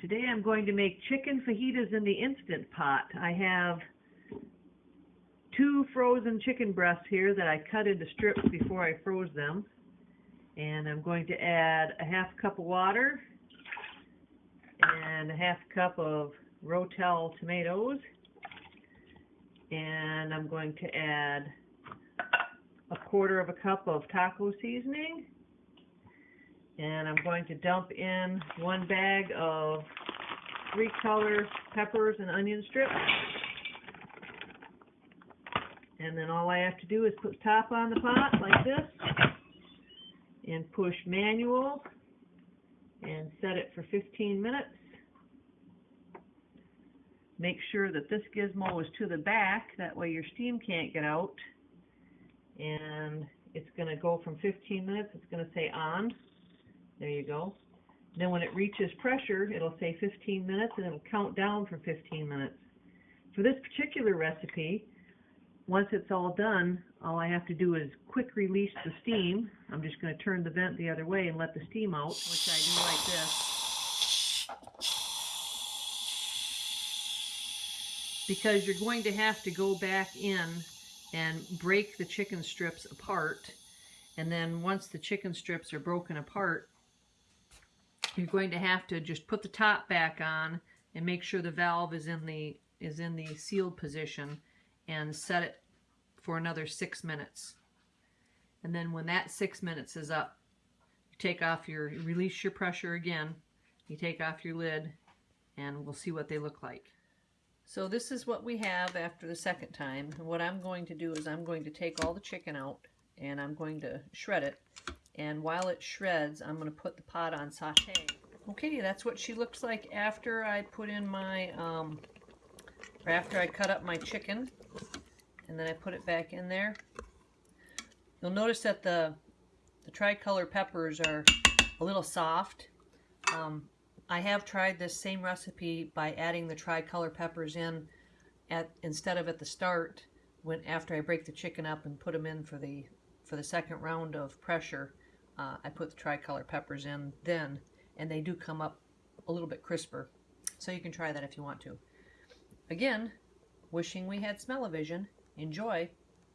Today I'm going to make chicken fajitas in the Instant Pot. I have two frozen chicken breasts here that I cut into strips before I froze them. And I'm going to add a half cup of water and a half cup of Rotel tomatoes. And I'm going to add a quarter of a cup of taco seasoning. And I'm going to dump in one bag of three color peppers and onion strips. And then all I have to do is put top on the pot like this and push manual and set it for 15 minutes. Make sure that this gizmo is to the back, that way your steam can't get out. And it's going to go from 15 minutes, it's going to say on. There you go. Then when it reaches pressure, it'll say 15 minutes and it'll count down for 15 minutes. For this particular recipe, once it's all done, all I have to do is quick release the steam. I'm just going to turn the vent the other way and let the steam out, which I do like this. Because you're going to have to go back in and break the chicken strips apart. And then once the chicken strips are broken apart, you're going to have to just put the top back on and make sure the valve is in the is in the sealed position and set it for another six minutes. And then when that six minutes is up, you take off your, release your pressure again, you take off your lid, and we'll see what they look like. So this is what we have after the second time. What I'm going to do is I'm going to take all the chicken out and I'm going to shred it. And while it shreds, I'm going to put the pot on saute. Okay, that's what she looks like after I put in my um, or after I cut up my chicken and then I put it back in there. You'll notice that the, the tricolor peppers are a little soft. Um, I have tried this same recipe by adding the tricolor peppers in at instead of at the start when after I break the chicken up and put them in for the for the second round of pressure uh, I put the tricolor peppers in then and they do come up a little bit crisper so you can try that if you want to. Again, wishing we had smell-o-vision. Enjoy!